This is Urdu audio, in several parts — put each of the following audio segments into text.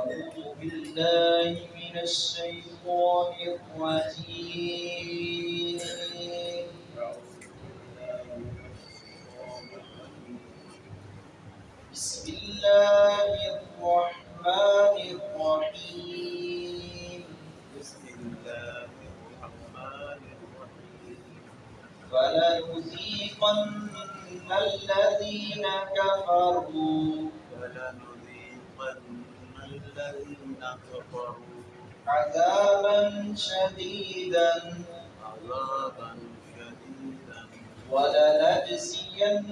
أعوذ بالله من الشيطان الرجيم بسم الله الرحمن الرحيم بسم الله الرحمن الرحيم فلنذيقن الذين كفروا الذين كفروا عذابا شديدا عذابا شديدا. ولنجزينهم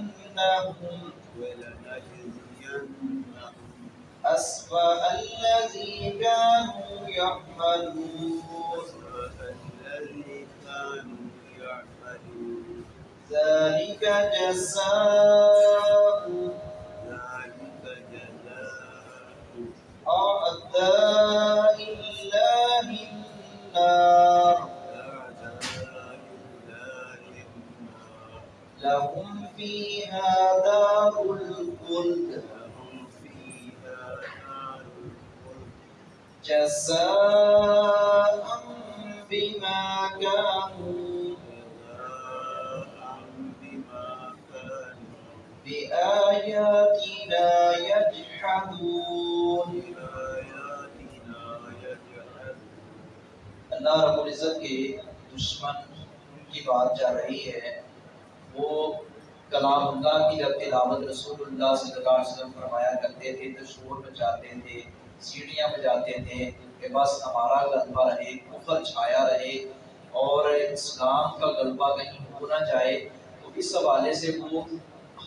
ولنجزينهم أسوأ الذي كانوا يعملون. ذلك جزاء أعداء لهم فيها دار الخلد جزاء بما كانوا بآياتنا اللہ رب العزت کے دشمن ان کی بات جا رہی ہے، وہ کلام اللہ کی جب تلاوت رسول اللہ صلی اللہ علیہ وسلم فرمایا کرتے تھے تو شور بجاتے تھے، سیڑھیاں بجاتے تھے کہ بس ہمارا غلبہ رہے، کفر چھایا رہے اور اسلام کا غلبہ کہیں ہو نہ جائے، تو اس حوالے سے وہ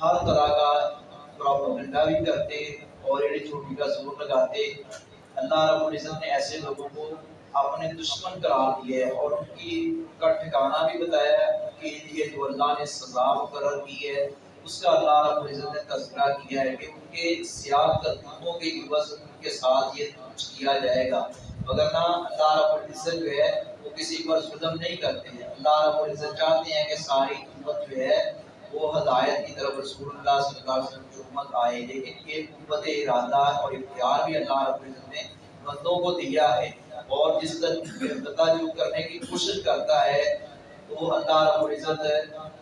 ہر طرح کا پروپیگنڈا بھی کرتے اور ایڑی چھوٹی کا زور لگاتے۔ اللہ رب العزت نے ایسے لوگوں کو اپنے دشمن قرار دیا ہے اور ان کی کا ٹھکانہ بھی بتایا ہے کہ یہ جو اللہ نے سزا مقرر کی ہے۔ اس کا اللہ رب العزت نے تذکرہ کیا ہے کہ ان کے سیاہ قدموں کے عوض ان کے ساتھ یہ کچھ کیا جائے گا۔ وگرنہ اللہ رب العزت جو ہے وہ کسی پر ظلم نہیں کرتے ہیں۔ اللہ رب العزت چاہتے ہیں کہ ساری امت جو ہے وہ ہدایت کی طرف رسول اللہ صلی اللہ علیہ وسلم کی امت آئے۔ لیکن یہ قوت ارادہ اور اختیار بھی اللہ رب العزت نے بندوں کو دیا ہے اور جس طرح جو کرنے کی کوشش کرتا ہے، تو اللہ رب العزت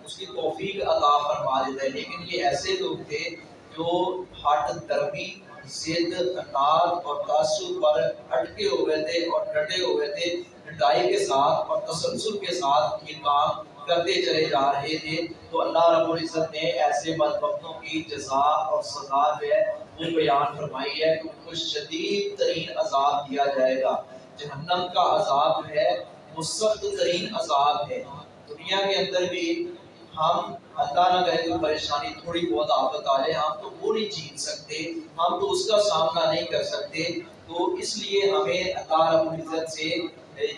اس کی توفیق عطا فرما دیتا ہے۔ لیکن یہ ایسے لوگ تھے جو ہٹ درمی ضد اناد اور تعصب پر اٹکے ہوئے تھے اور ڈٹے ہوئے تھے ڈٹائی کے ساتھ اور تسلسل کے ساتھ یہ کام کرتے چلے جا رہے تھے۔ تو اللہ رب العزت نے ایسے بدبختوں کی جزا اور سزا جو ہے وہ بیان فرمائی ہے کہ ان کو شدید ترین عذاب دیا جائے گا۔ جہنم کا عذاب ہے وہ سخت ترین عذاب ہے۔ دنیا کے اندر بھی ہم اللہ نہ کرے کوئی پریشانی تھوڑی بہت آفت آ جائے ہم تو وہ نہیں جیت سکتے، ہم تو اس کا سامنا نہیں کر سکتے۔ تو اس لیے ہمیں اللہ رب العزت سے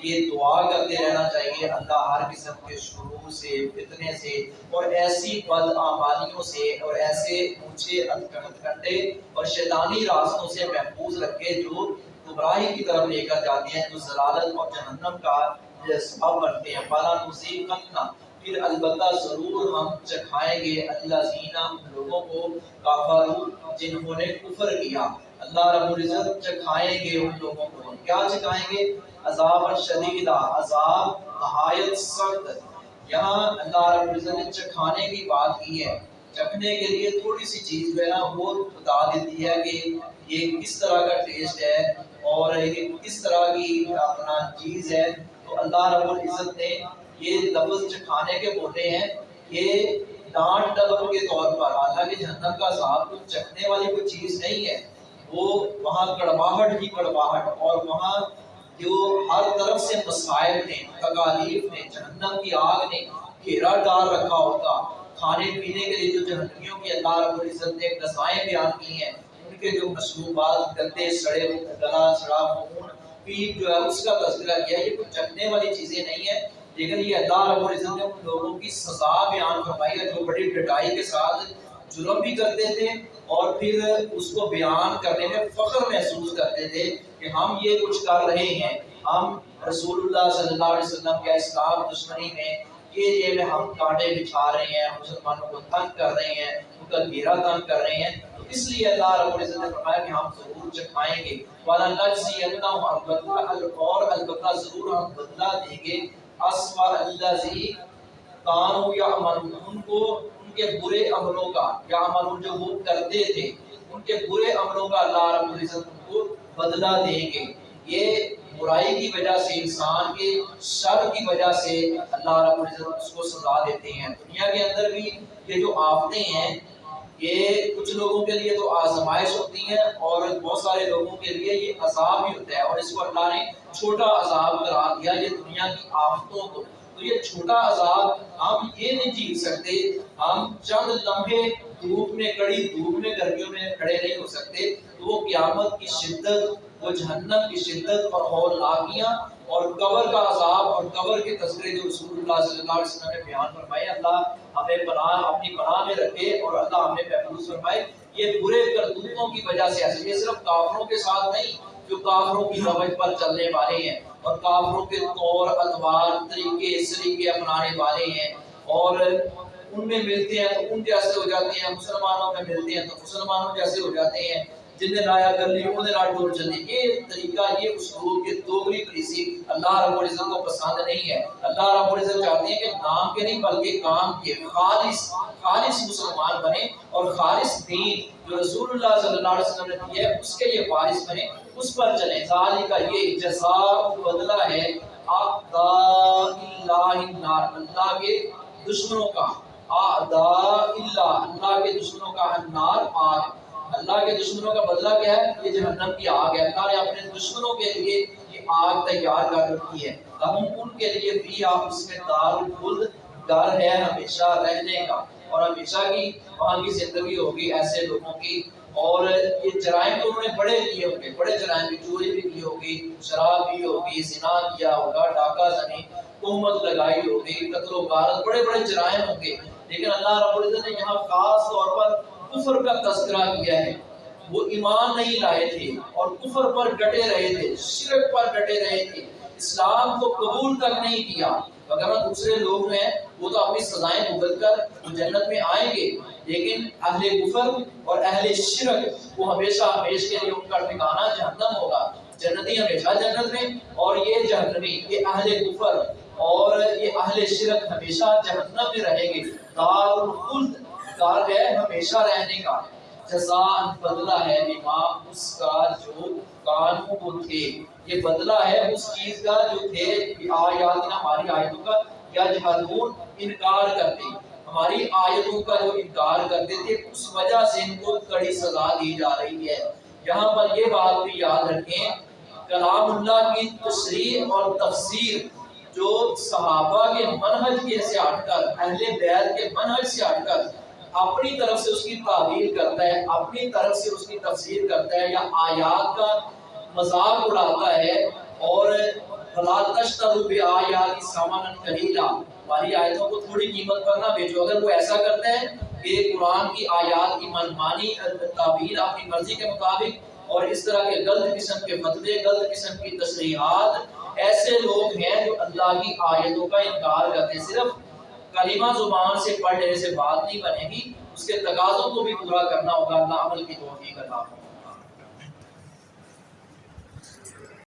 یہ دعا کرتے رہنا چاہیے اللہ ہر قسم کے شروع سے، فتنے سے اور ایسی بد آمالیوں سے اور ایسے اونچے ہتھکنڈے اور شیطانی راستوں سے محفوظ رکھے جو گمراہی کی طرف لے کر جاتے ہیں، جو ضلالت اور جہنم کا سبب بنتے ہیں۔ فلا نصیبنا پھر البتہ ضرور ہم چکھائیں گے اللہ زینہ ان لوگوں کو کافرو جنہوں نے کفر کیا۔ اللہ رب العزت چکھائیں گے ان لوگوں کو۔ کیا چکھائیں گے؟ عذاب شدیدہ عذاب نہایت سخت۔ یہاں اللہ رب العزت نے چکھانے کی بات کی ہے۔ چکھنے کے لیے تھوڑی سی چیز جو ہے نا، وہ بتا دیتی ہے کہ یہ کس طرح کا ٹیسٹ ہے اور یہ کس طرح کی اپنا چیز ہے۔ تو اللہ رب العزت نے یہ لفظ چکھانے کے بولے ہیں۔ یہ ڈانٹ ڈبل کے طور پر، حالانکہ جہنم کا عذاب کچھ چکھنے والی کوئی چیز نہیں ہے۔ وہ وہاں کڑواہٹ ہی کڑواہٹ اور وہاں جو ہر طرف سے مسائل نے، تکالیف نے، جہنم کی آگ نے، گھیرا ڈال رکھا ہوتا، کھانے پینے کے لیے جو جہنمیوں کی اللہ رب العزت نے غذائیں بیان کی ہیں، ان کے جو مشروبات گندے، سڑے، گلا، سڑا، خون، پیپ جو ہے، اس کا تذکرہ کیا، یہ کوئی چکھنے والی چیزیں نہیں ہیں، لیکن یہ اللہ رب العزت نے ان لوگوں کی سزا بیان فرمائی ہے، جو بڑی ڈٹائی کے ساتھ جرم بھی کرتے تھے اور پھر اس کو بیان کرنے میں فخر محسوس کرتے تھے کہ ہم یہ کچھ کر رہے ہیں۔ ہم رسول اللہ صلی اللہ علیہ وسلم کے اسلام دشمنی میں یہ یہ میں ہم کانٹے بچھا رہے ہیں مسلمانوں کو تنگ کر رہے ہیں، ان کا گھیرا تنگ کر رہے ہیں۔ تو اس لیے اللہ رب العزت نے فرمایا کہ ہم ضرور چکھائیں گے۔ والا نجزینہم البتہ اور البتہ ضرور ہم بدلہ دیں گے۔ اسوا الذی کانوا یعملون ان کو ان کے برے عملوں کا یعملون جو وہ کرتے تھے، ان کے برے عملوں کا اللہ رب العزت ان کو بدلہ دیں گے۔ یہ برائی کی وجہ سے، انسان کے شر کی وجہ سے اللہ رب العزت اس کو سزا دیتے ہیں۔ دنیا کے اندر بھی یہ جو آفتیں ہیں، یہ کچھ لوگوں کے لیے تو آزمائش ہوتی ہیں اور بہت سارے لوگوں کے لیے یہ عذاب بھی ہوتا ہے۔ اور اس کو اللہ نے چھوٹا عذاب قرار دیا، یہ دنیا کی آفتوں کو۔ تو یہ چھوٹا عذاب ہم یہ نہیں جیت سکتے۔ ہم چند لمحے دھوپ میں کڑی، دھوپ میں گرمیوں میں کھڑے نہیں ہو سکتے۔ تو وہ قیامت کی شدت، وہ جہنم کی شدت اور ہول لاگیاں اور قبر کا عذاب اور قبر کے تذکرے جو رسول اللہ صلی اللہ علیہ وسلم نے بیان فرمائے، اللہ ہمیں پناہ اپنی پناہ میں رکھے اور اللہ ہمیں محفوظ فرمائے۔ یہ برے کرتوتوں کی وجہ سے ایسے، یہ صرف کافروں کے ساتھ نہیں جو کافروں کی روش پر چلنے والے ہیں اور کافروں کے طور، ادوار، طریقے سلیقے اپنانے والے ہیں اور ان میں ملتے ہیں تو ان جیسے ہو جاتے ہیں، مسلمانوں میں ملتے ہیں تو مسلمانوں جیسے ہو جاتے ہیں جن نے لایا کر لی انہیں لاٹ ڈور چلے یہ طریقہ، یہ اسلوب یہ دوگری پریسی اللہ رب العزت کو پسند نہیں ہے۔ اللہ رب العزت چاہتے ہیں کہ نام کے نہیں، بلکہ کام کے خالص خالص مسلمان بنے اور خالص دین جو رسول اللہ صلی اللہ علیہ وسلم نے دیا ہے، اس کے یہ وارث بنے، اس پر چلیں۔ ذالی کا یہ جزاء بدلہ ہے اعداء اللہ اللہ کے دشمنوں کا۔ اعداء اللہ اللہ کے دشمنوں کا النار آگ۔ اللہ کے دشمنوں کا بدلہ کیا ہے؟ یہ جہنم کی آگ ہے۔ اللہ نے اپنے دشمنوں کے لیے یہ آگ تیار کر رکھی ہے۔ ہم ان کے لیے بھی آپ اس میں دار الخلد ڈر ہے ہمیشہ رہنے کا۔ اور ہمیشہ کی وہاں کی زندگی ہوگی ایسے لوگوں کی۔ اور یہ جرائم تو انہوں نے بڑے کیے ہوں گے۔ بڑے جرائم بھی چوری بھی کی ہوگی، شراب بھی ہوگی، زنا کیا ہوگا، ڈاکہ زنی، تہمت لگائی ہوگی، قتل و غارت، بڑے بڑے جرائم ہوں گے۔ لیکن اللہ رب العزت نے یہاں خاص طور پر کفر کا تذکرہ کیا ہے۔ وہ ایمان نہیں لائے تھے اور کفر پر ڈٹے رہے تھے، شرک پر ڈٹے رہے تھے۔ اسلام کو قبول تک نہیں کیا۔ اگر دوسرے لوگ ہیں، وہ تو اپنی سزائیں بھگت کر جنت میں آئیں گے۔ لیکن اہل کفر اور اہل شرک، وہ ہمیشہ ہمیش کے لیے ان کا ٹھکانہ جہنم ہوگا۔ جنتی ہمیشہ جنت میں اور یہ جہنمی، یہ اہل کفر اور یہ اہل شرک ہمیشہ جہنم میں رہیں گے۔ دار الخلد دار ہے، ہمیشہ رہنے کا جزان بدلہ ہے امام، اس کا جو قانون وہ تھے۔ یہ بدلہ ہے اس چیز کا جو تھے آیات ہماری آیتوں کا یا جہادون انکار کرتے۔ ہماری آیتوں کا جو انکار کرتے تھے، اس وجہ سے ان کو کڑی سزا دی جا رہی ہے۔ یہاں پر یہ بات بھی یاد رکھیں، کلام اللہ کی تشریح اور تفسیر جو صحابہ کے منہج کے سے ہٹ کر اہل بیت کے منہج سے ہٹ کر اپنی طرف سے اس کی تعبیر کرتا ہے، اپنی طرف سے اس کی تفسیر کرتا ہے، یا آیات کا مذاق اڑاتا ہے اور فلا تشتروا بآیات ثمنا قلیلا ہماری آیتوں کو تھوڑی قیمت پر نہ بیچو اگر وہ ایسا کرتا ہے کہ قرآن کی آیات کی منمانی تعبیر اپنی مرضی کے مطابق اور اس طرح کے غلط قسم کے فتوے، غلط قسم کی تصریحات ایسے لوگ ہیں جو اللہ کی آیتوں کا انکار کرتے ہیں۔ صرف کلمہ زبان سے پڑھ لینے سے بات نہیں بنے گی، اس کے تقاضوں کو بھی پورا کرنا ہوگا، اللہ عمل کی توفیق اللہ